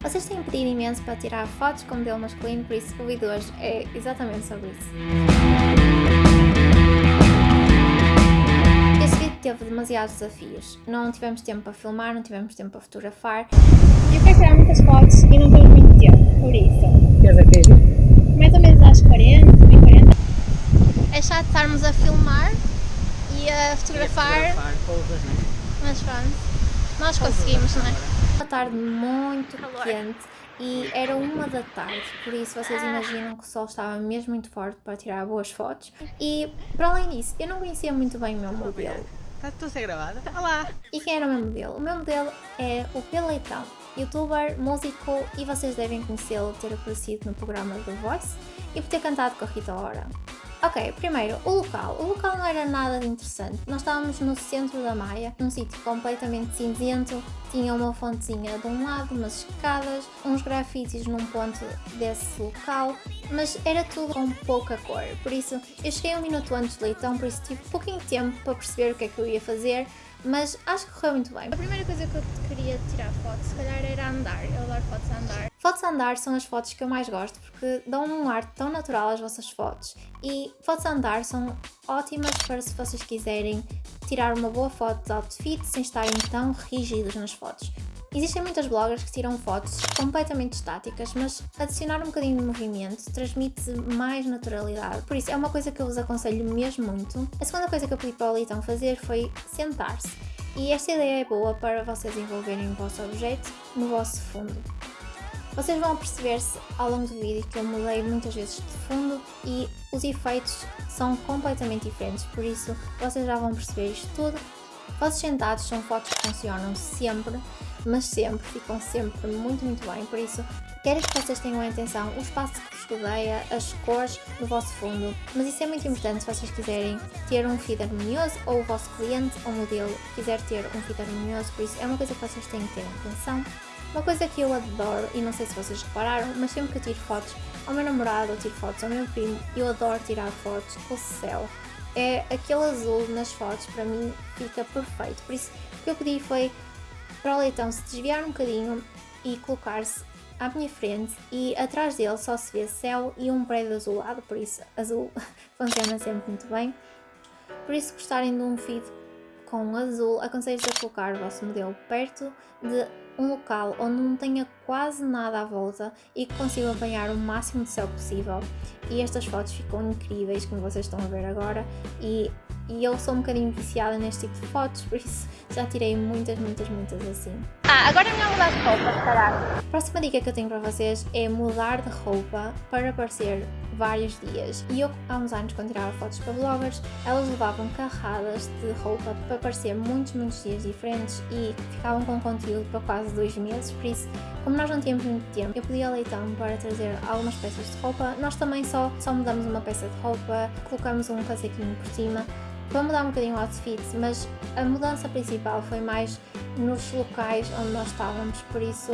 Vocês têm pedido imenso para tirar fotos com modelo masculino, por isso o vídeo hoje é exatamente sobre isso. Este vídeo teve demasiados desafios. Não tivemos tempo para filmar, não tivemos tempo para fotografar. Eu quero tirar muitas fotos e não tenho muito tempo, por isso. Queres a que Mais ou menos às 40, bem 40. É chato estarmos a filmar e a fotografar, Pousas, não é? mas pronto. Nós conseguimos, não é? Uma tarde muito quente e era uma da tarde, por isso vocês imaginam que o sol estava mesmo muito forte para tirar boas fotos. E para além disso, eu não conhecia muito bem o meu modelo. Está tudo a ser gravado? Olá! E quem era o meu modelo? O meu modelo é o P. Leitão, youtuber, músico e vocês devem conhecê-lo ter aparecido no programa The Voice e por ter cantado com a Rita Ora. Ok, primeiro, o local. O local não era nada de interessante. Nós estávamos no centro da Maia, num sítio completamente cinzento, tinha uma fontezinha de um lado, umas escadas, uns grafites num ponto desse local, mas era tudo com pouca cor. Por isso, eu cheguei um minuto antes do leitão, por isso tive pouquinho tempo para perceber o que é que eu ia fazer, mas acho que correu muito bem. A primeira coisa que eu queria tirar fotos, se calhar, era andar. Eu adoro fotos a andar. Fotos a andar são as fotos que eu mais gosto porque dão um ar tão natural às vossas fotos. E fotos a andar são ótimas para se vocês quiserem tirar uma boa foto de outfit sem estarem tão rígidos nas fotos. Existem muitas bloggers que tiram fotos completamente estáticas, mas adicionar um bocadinho de movimento transmite mais naturalidade. Por isso, é uma coisa que eu vos aconselho mesmo muito. A segunda coisa que eu pedi para o Leitão fazer foi sentar-se. E esta ideia é boa para vocês envolverem o vosso objeto no vosso fundo. Vocês vão perceber-se ao longo do vídeo que eu mudei muitas vezes de fundo e os efeitos são completamente diferentes, por isso vocês já vão perceber isto tudo. Fotos sentados são fotos que funcionam sempre, mas sempre, ficam sempre muito, muito bem, por isso quero que vocês tenham atenção o espaço que vos rodeia, as cores do vosso fundo, mas isso é muito importante se vocês quiserem ter um feed harmonioso ou o vosso cliente ou modelo quiser ter um feed harmonioso, por isso é uma coisa que vocês têm que ter atenção. Uma coisa que eu adoro, e não sei se vocês repararam, mas sempre que eu tiro fotos ao meu namorado ou tiro fotos ao meu primo, eu adoro tirar fotos o céu. É aquele azul nas fotos, para mim fica perfeito. Por isso, o que eu pedi foi para o leitão se desviar um bocadinho e colocar-se à minha frente e atrás dele só se vê céu e um prédio azulado, por isso azul funciona sempre muito bem. Por isso, gostarem de um feed com azul, aconselho-vos a colocar o vosso modelo perto de um local onde não tenha quase nada à volta e que consiga apanhar o máximo de céu possível. E estas fotos ficam incríveis, como vocês estão a ver agora, e, e eu sou um bocadinho viciada neste tipo de fotos, por isso já tirei muitas, muitas, muitas assim. Ah, agora é melhor mudar de roupa, calhar. A próxima dica que eu tenho para vocês é mudar de roupa para parecer vários dias. E eu, há uns anos, quando tirava fotos para bloggers, elas levavam carradas de roupa para parecer muitos, muitos dias diferentes e ficavam com conteúdo para quase dois meses. Por isso, como nós não tínhamos muito tempo, eu pedi ao Leitão para trazer algumas peças de roupa. Nós também só, só mudamos uma peça de roupa, colocamos um casaquinho por cima para mudar um bocadinho o outfit, mas a mudança principal foi mais nos locais onde nós estávamos, por isso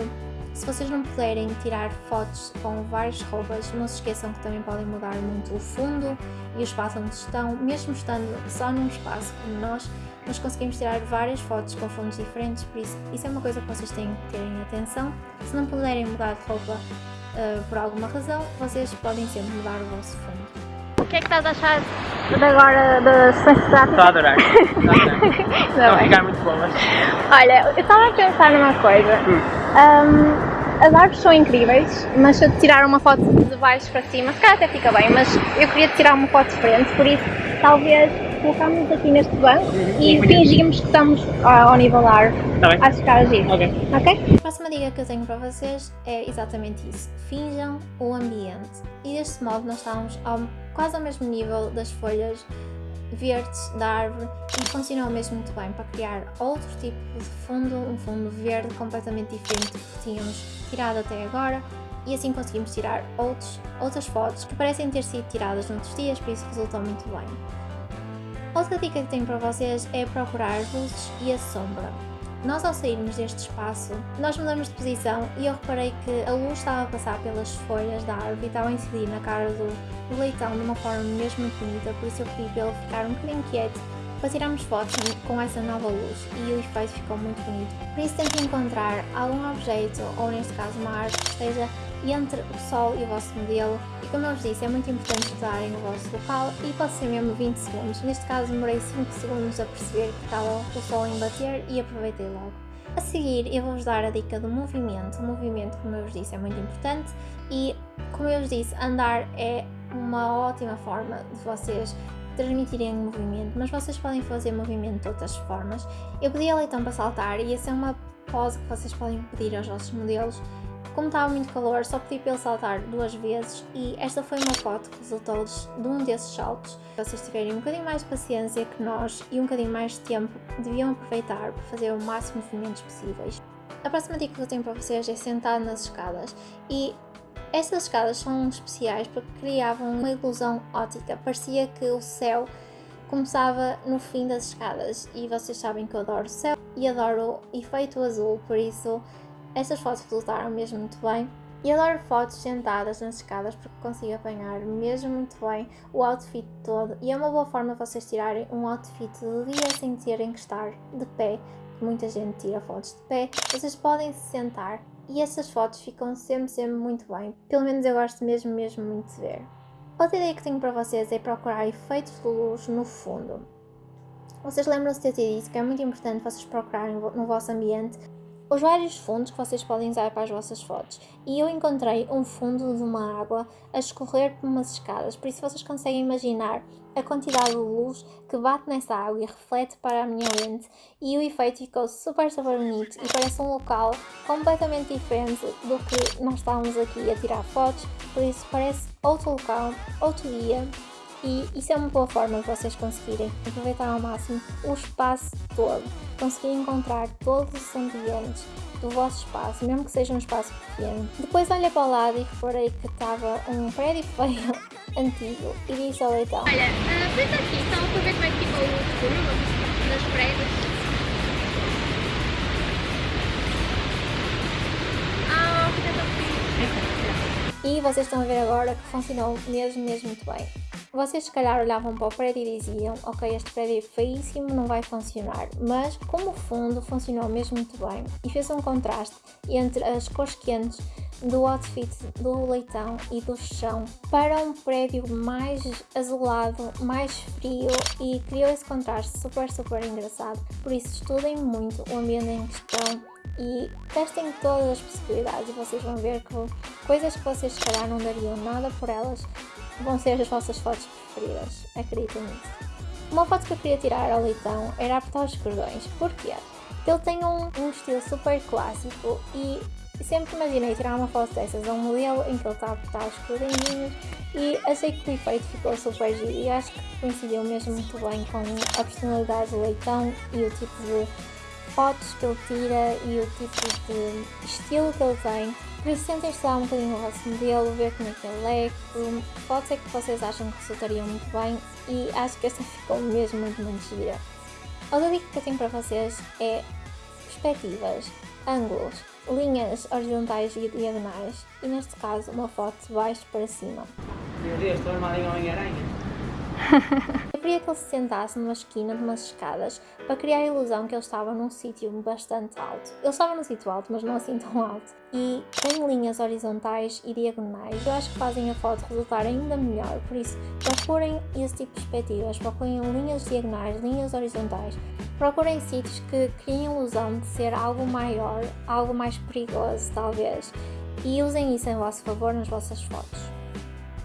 se vocês não puderem tirar fotos com várias roupas, não se esqueçam que também podem mudar muito o fundo e o espaço onde estão, mesmo estando só num espaço como nós, nós conseguimos tirar várias fotos com fundos diferentes, por isso isso é uma coisa que vocês têm que terem atenção. Se não puderem mudar de roupa uh, por alguma razão, vocês podem sempre mudar o vosso fundo. O que é que estás a achar de agora da sessão Estou a adorar. Estou a adorar. Estão a ficar muito boas. Olha, eu estava a pensar numa coisa. Um, as árvores são incríveis, mas se eu tirar uma foto de baixo para cima, se calhar até fica bem, mas eu queria tirar uma foto de frente, por isso talvez colocámos aqui neste banco e fingimos que estamos ao nível da árvore. Tá bem. Que ficar agir. Ok. Ok? A próxima dica que eu tenho para vocês é exatamente isso. Finjam o ambiente. E deste modo nós estamos ao, quase ao mesmo nível das folhas verdes da árvore e funcionou mesmo muito bem para criar outro tipo de fundo, um fundo verde completamente diferente do que tínhamos tirado até agora e assim conseguimos tirar outros, outras fotos que parecem ter sido tiradas noutros dias, por isso resultou muito bem. Outra dica que tenho para vocês é procurar as luzes e a sombra. Nós ao sairmos deste espaço, nós mudamos de posição e eu reparei que a luz estava a passar pelas folhas da árvore e estava a incidir na cara do, leitão de uma forma mesmo bonita, por isso eu pedi para ele ficar um bocadinho quieto para tirarmos fotos com essa nova luz e o efeito ficou muito bonito. Por isso tentem encontrar algum objeto, ou neste caso uma arte, que esteja entre o sol e o vosso modelo e como eu vos disse é muito importante estudarem o vosso local e pode ser mesmo 20 segundos, neste caso demorei 5 segundos a perceber que estava o sol em bater e aproveitei logo. A seguir eu vou-vos dar a dica do movimento, o movimento como eu vos disse é muito importante e como eu vos disse andar é uma ótima forma de vocês transmitirem movimento, mas vocês podem fazer movimento de outras formas. Eu pedi a Leitão para saltar e essa é uma pose que vocês podem pedir aos vossos modelos. Como estava muito calor, só pedi para ele saltar duas vezes e esta foi uma foto que resultou de um desses saltos. Se vocês tiverem um bocadinho mais de paciência que nós e um bocadinho mais de tempo, deviam aproveitar para fazer o máximo de movimentos possíveis. A próxima dica que eu tenho para vocês é sentar nas escadas e estas escadas são especiais porque criavam uma ilusão ótica, parecia que o céu começava no fim das escadas e vocês sabem que eu adoro o céu e adoro o efeito azul, por isso estas fotos resultaram mesmo muito bem. E adoro fotos sentadas nas escadas porque consigo apanhar mesmo muito bem o outfit todo e é uma boa forma de vocês tirarem um outfit do dia sem terem que estar de pé, que muita gente tira fotos de pé. Vocês podem se sentar e essas fotos ficam sempre, sempre muito bem. Pelo menos eu gosto mesmo, mesmo muito de ver. Outra ideia que tenho para vocês é procurar efeitos de luz no fundo. Vocês lembram-se de eu ter dito que é muito importante vocês procurarem no vosso ambiente os vários fundos que vocês podem usar para as vossas fotos. E eu encontrei um fundo de uma água a escorrer por umas escadas, por isso vocês conseguem imaginar a quantidade de luz que bate nessa água e reflete para a minha lente. E o efeito ficou super super bonito. E parece um local completamente diferente do que nós estávamos aqui a tirar fotos, por isso parece outro local, outro dia e isso é uma boa forma de vocês conseguirem aproveitar ao máximo o espaço todo, conseguir encontrar todos os ambientes do vosso espaço, mesmo que seja um espaço pequeno. Depois olhei para o lado e reparei que estava um prédio feio antigo e disse ao leitão Olha, uh, pensa aqui, então para ver como é que ficou o futuro das prédios. Ah, E vocês estão a ver agora que funcionou mesmo, mesmo muito bem. Vocês se calhar olhavam para o prédio e diziam ok, este prédio é feíssimo, não vai funcionar, mas como fundo funcionou mesmo muito bem. E fez um contraste entre as cores quentes do outfit do leitão e do chão para um prédio mais azulado, mais frio e criou esse contraste super super engraçado, por isso estudem muito o ambiente em questão e testem todas as possibilidades. E vocês vão ver que coisas que vocês se calhar não dariam nada por elas vão ser as vossas fotos preferidas, acreditem nisso. Uma foto que eu queria tirar ao leitão era apertar os cordões, porquê? Ele tem um, um estilo super clássico e sempre imaginei tirar uma foto dessas a um modelo em que ele está a apertar os cordões e achei que o efeito ficou super giro e acho que coincidiu mesmo muito bem com a personalidade do leitão e o tipo de fotos que ele tira e o tipo de estilo que ele tem tentem estudar um bocadinho o vosso modelo, ver como é que ele é, pode ser que vocês acham que resultariam muito bem e acho que esta ficou mesmo muito, muito gira. Outra dica que eu tenho para vocês é perspectivas, ângulos, linhas horizontais e diagonais e neste caso uma foto de baixo para cima. Meu Deus, estou armado em Homem-Aranha. Eu queria que ele se sentasse numa esquina de umas escadas para criar a ilusão que ele estava num sítio bastante alto. Ele estava num sítio alto, mas não assim tão alto. E tem linhas horizontais e diagonais. Eu acho que fazem a foto resultar ainda melhor, por isso procurem esse tipo de perspectivas, procurem linhas diagonais, linhas horizontais. Procurem sítios que criem a ilusão de ser algo maior, algo mais perigoso talvez. E usem isso em vosso favor nas vossas fotos.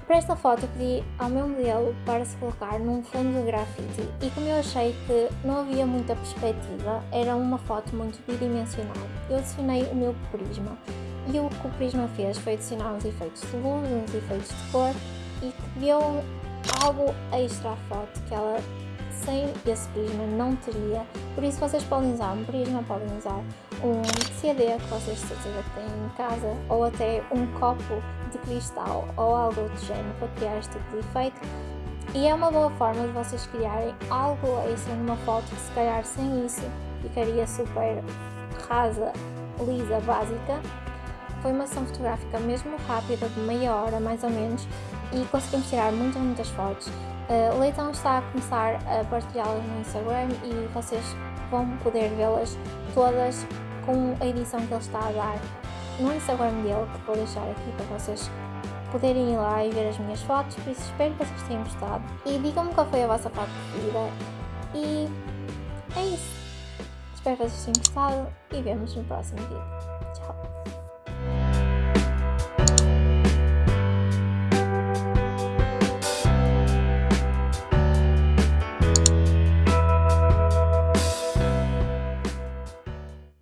Para esta foto pedi ao meu modelo para se colocar num fundo de grafite e como eu achei que não havia muita perspectiva, era uma foto muito bidimensional, eu adicionei o meu prisma. E o que o prisma fez foi adicionar uns efeitos de luz, uns efeitos de cor e que deu algo extra à foto que ela sem esse prisma não teria, por isso vocês podem usar um prisma, podem usar um CD que vocês de têm em casa ou até um copo de cristal ou algo do género para criar este tipo de efeito e é uma boa forma de vocês criarem algo extra numa foto que se calhar sem isso ficaria super rasa, lisa, básica. Foi uma sessão fotográfica mesmo rápida, de meia hora mais ou menos, e conseguimos tirar muitas, muitas fotos. Uh, o Leitão está a começar a partilhá-las no Instagram e vocês vão poder vê-las todas com a edição que ele está a dar no Instagram dele, que vou deixar aqui para vocês poderem ir lá e ver as minhas fotos, por isso espero que vocês tenham gostado e digam-me qual foi a vossa foto preferida e é isso. Espero que vocês tenham gostado e vemos no próximo vídeo.